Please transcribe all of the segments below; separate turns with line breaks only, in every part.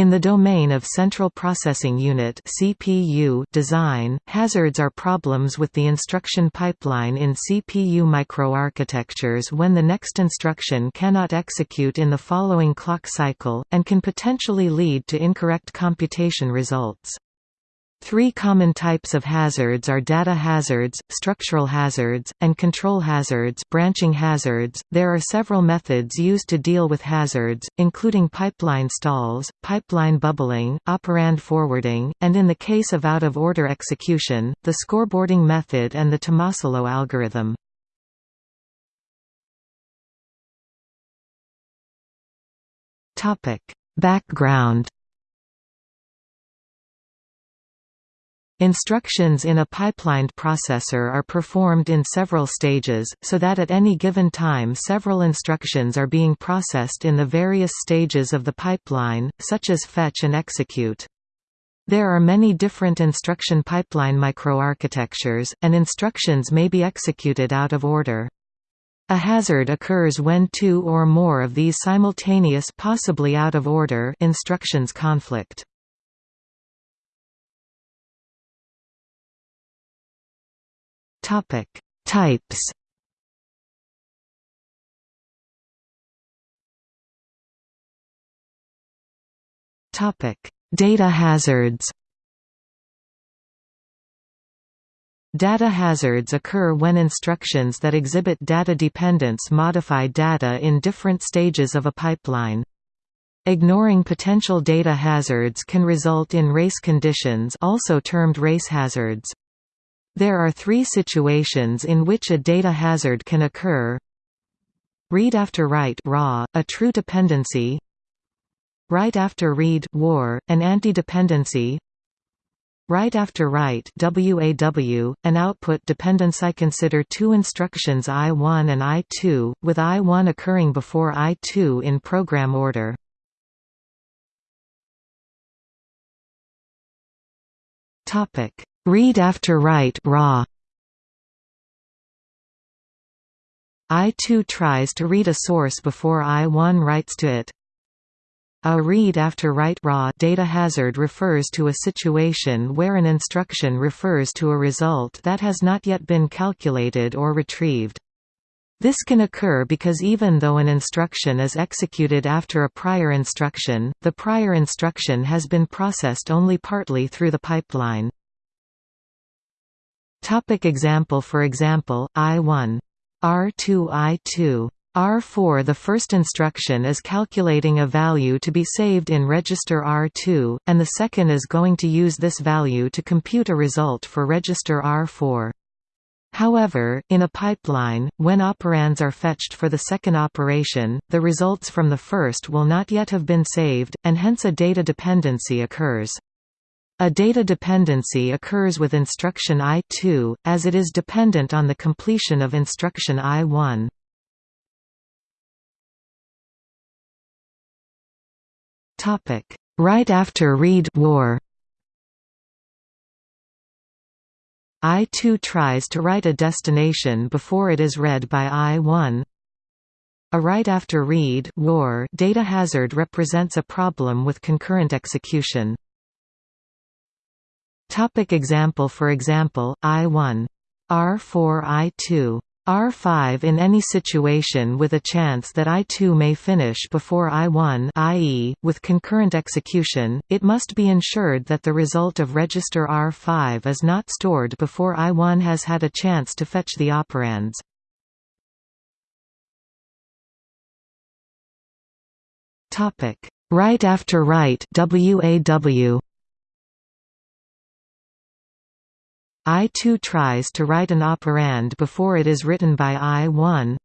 In the domain of Central Processing Unit (CPU) design, hazards are problems with the instruction pipeline in CPU microarchitectures when the next instruction cannot execute in the following clock cycle, and can potentially lead to incorrect computation results. Three common types of hazards are data hazards, structural hazards, and control hazards branching hazards. There are several methods used to deal with hazards, including pipeline stalls, pipeline bubbling, operand forwarding, and in the case of out-of-order execution, the scoreboarding method and the Tomasulo algorithm. Topic: Background Instructions in a pipelined processor are performed in several stages, so that at any given time several instructions are being processed in the various stages of the pipeline, such as fetch and execute. There are many different instruction pipeline microarchitectures, and instructions may be executed out of order. A hazard occurs when two or more of these simultaneous possibly out of order instructions conflict.
Topic: Types.
Topic: Data hazards. Data hazards occur when instructions that exhibit data dependence modify data in different stages of a pipeline. Ignoring potential data hazards can result in race conditions also termed race hazards. There are three situations in which a data hazard can occur. Read after write raw, a true dependency. Write after read war, an anti-dependency. Write after write WAW, an output dependency. I consider two instructions I1 and I2, with I1 occurring before I2 in program order. Topic Read after write raw. I2 tries to read a source before I1 writes to it. A read after write raw data hazard refers to a situation where an instruction refers to a result that has not yet been calculated or retrieved. This can occur because even though an instruction is executed after a prior instruction, the prior instruction has been processed only partly through the pipeline. Topic example For example, I1. R2 I2. R4 The first instruction is calculating a value to be saved in register R2, and the second is going to use this value to compute a result for register R4. However, in a pipeline, when operands are fetched for the second operation, the results from the first will not yet have been saved, and hence a data dependency occurs. A data dependency occurs with instruction I2, as it is dependent on the completion of instruction I1. Write after read war I2 tries to write a destination before it is read by I1. A write after read war data hazard represents a problem with concurrent execution. Topic example For example, I1. R4 I2. R5 In any situation with a chance that I2 may finish before I1 i.e., with concurrent execution, it must be ensured that the result of register R5 is not stored before I1 has had a chance to fetch the operands. Write after write WAW I2 tries to write an operand before it is written by I1.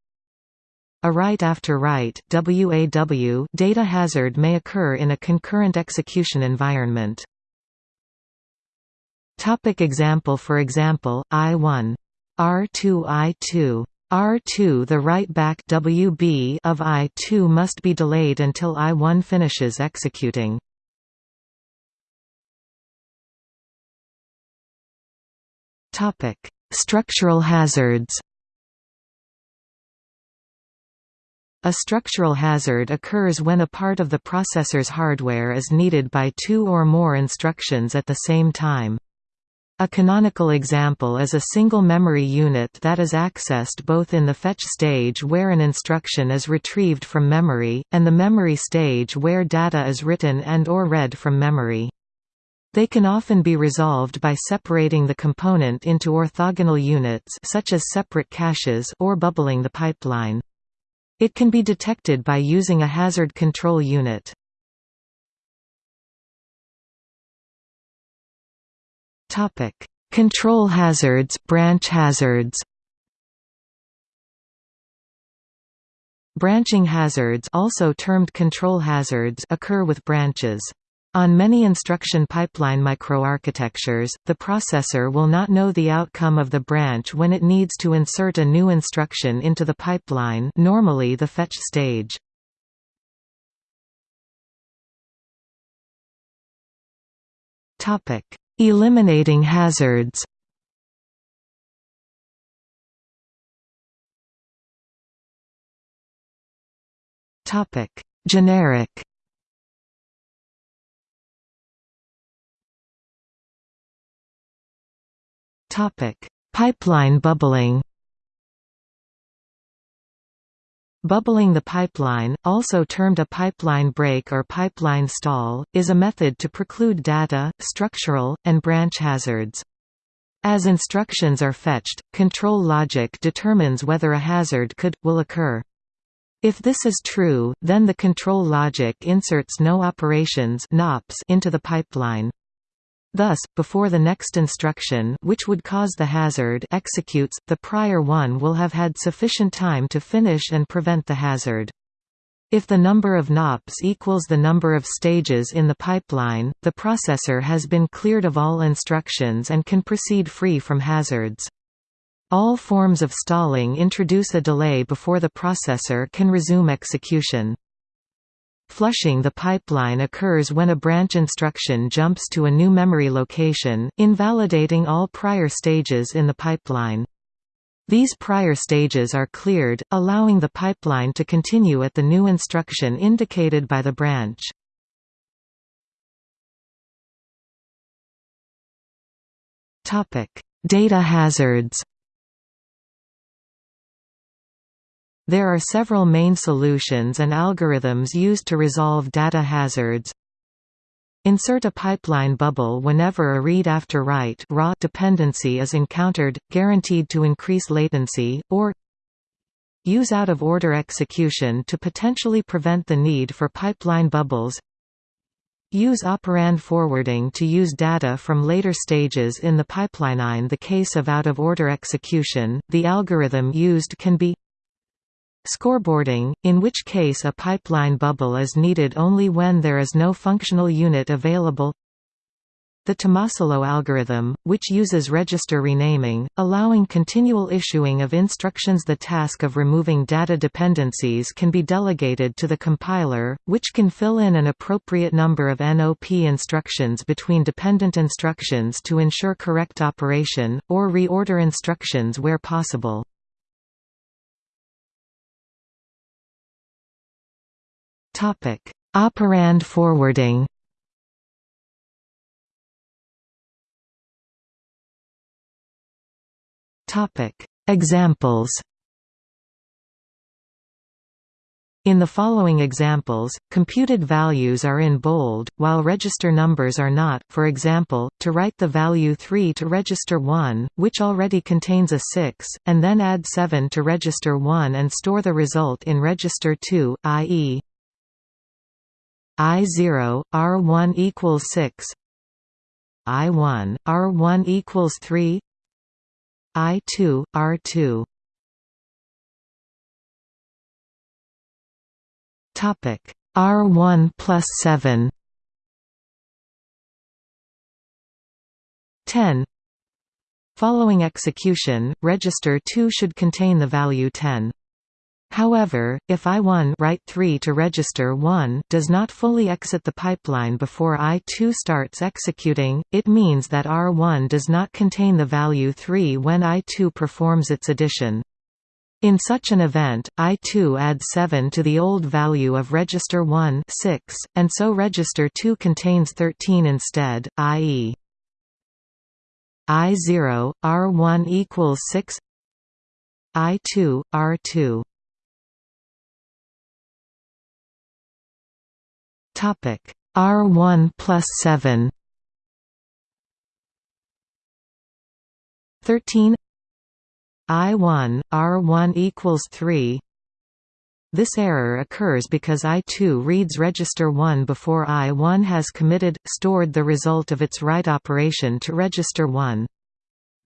A write after write WAW data hazard may occur in a concurrent execution environment. Topic example For example, I1. R2 I2. R2 The write back WB of I2 must be delayed until I1 finishes executing. Topic: Structural hazards. A structural hazard occurs when a part of the processor's hardware is needed by two or more instructions at the same time. A canonical example is a single memory unit that is accessed both in the fetch stage where an instruction is retrieved from memory, and the memory stage where data is written and or read from memory. They can often be resolved by separating the component into orthogonal units such as separate caches or bubbling the pipeline. It can be detected by using a hazard control unit. Topic: Control hazards, branch hazards. Branching hazards, also termed control hazards, occur with branches. On many instruction pipeline microarchitectures, the processor will not know the outcome of the branch when it needs to insert a new instruction into the pipeline normally the fetch stage. Eliminating hazards Generic Pipeline bubbling. Bubbling the pipeline, also termed a pipeline break or pipeline stall, is a method to preclude data, structural, and branch hazards. As instructions are fetched, control logic determines whether a hazard could, will occur. If this is true, then the control logic inserts no operations into the pipeline. Thus, before the next instruction which would cause the hazard executes, the prior one will have had sufficient time to finish and prevent the hazard. If the number of NOPs equals the number of stages in the pipeline, the processor has been cleared of all instructions and can proceed free from hazards. All forms of stalling introduce a delay before the processor can resume execution. Flushing the pipeline occurs when a branch instruction jumps to a new memory location, invalidating all prior stages in the pipeline. These prior stages are cleared, allowing the pipeline to continue at the new instruction indicated by the branch. Data hazards There are several main solutions and algorithms used to resolve data hazards. Insert a pipeline bubble whenever a read after write raw dependency is encountered, guaranteed to increase latency, or use out-of-order execution to potentially prevent the need for pipeline bubbles Use operand forwarding to use data from later stages in the pipeline. In the case of out-of-order execution, the algorithm used can be Scoreboarding, in which case a pipeline bubble is needed only when there is no functional unit available the Tomasulo algorithm, which uses register renaming, allowing continual issuing of instructions The task of removing data dependencies can be delegated to the compiler, which can fill in an appropriate number of NOP instructions between dependent instructions to ensure correct operation, or reorder instructions where possible. Topic: Operand forwarding. Topic: Examples. In the following examples, computed values are in bold, while register numbers are not, for example, to write the value 3 to register 1, which already contains a 6, and then add 7 to register 1 and store the result in register 2, i.e. I0, R1 equals 6 I1, R1 equals 3 I2, R2 Topic R1 plus 7 10 Following execution, register 2 should contain the value 10. However, if I1 write 3 to register 1 does not fully exit the pipeline before I2 starts executing, it means that R1 does not contain the value 3 when I2 performs its addition. In such an event, I2 adds 7 to the old value of register 1 6, and so register 2 contains 13 instead, i.e. I0, R1 equals 6 I2, R2 Topic R1 plus 7 13 I1, R1 equals 3 This error occurs because I2 reads register 1 before I1 has committed, stored the result of its write operation to register 1.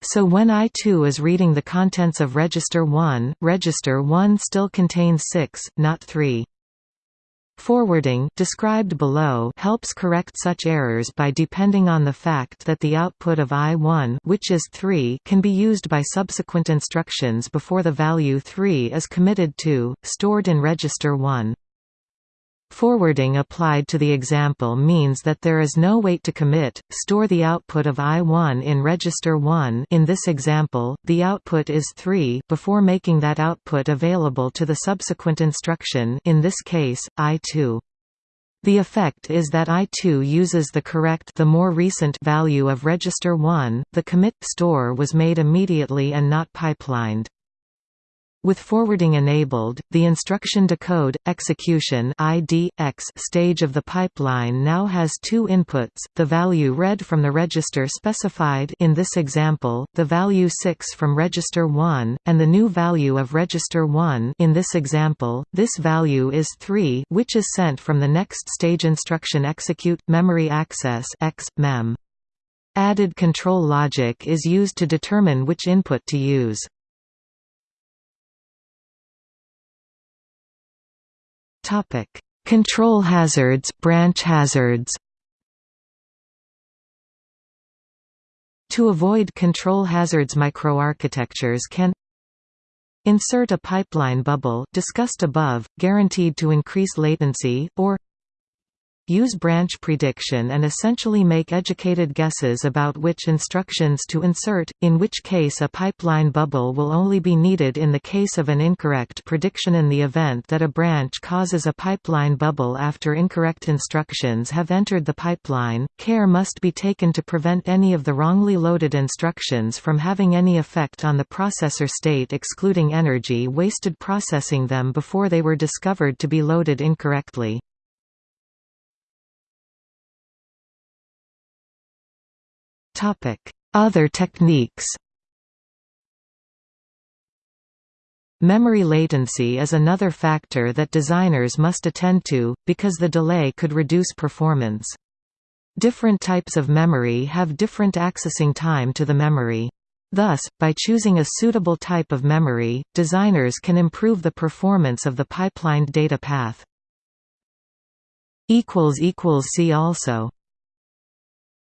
So when I2 is reading the contents of register 1, register 1 still contains 6, not 3. Forwarding described below helps correct such errors by depending on the fact that the output of I1 which is 3 can be used by subsequent instructions before the value 3 is committed to, stored in register 1. Forwarding applied to the example means that there is no wait to commit, store the output of I1 in register 1 in this example, the output is 3 before making that output available to the subsequent instruction in this case, I2. The effect is that I2 uses the correct the more recent value of register 1, the commit store was made immediately and not pipelined. With forwarding enabled, the instruction decode execution stage of the pipeline now has two inputs: the value read from the register specified in this example, the value 6 from register 1, and the new value of register 1 in this example. This value is 3, which is sent from the next stage instruction execute memory access X mem. Added control logic is used to determine which input to use. Topic: Control hazards, branch hazards. To avoid control hazards microarchitectures can insert a pipeline bubble discussed above, guaranteed to increase latency, or use branch prediction and essentially make educated guesses about which instructions to insert, in which case a pipeline bubble will only be needed in the case of an incorrect prediction in the event that a branch causes a pipeline bubble after incorrect instructions have entered the pipeline. Care must be taken to prevent any of the wrongly loaded instructions from having any effect on the processor state excluding energy wasted processing them before they were discovered to be loaded incorrectly. Other techniques Memory latency is another factor that designers must attend to, because the delay could reduce performance. Different types of memory have different accessing time to the memory. Thus, by choosing a suitable type of memory, designers can improve the performance of the pipelined data path. See also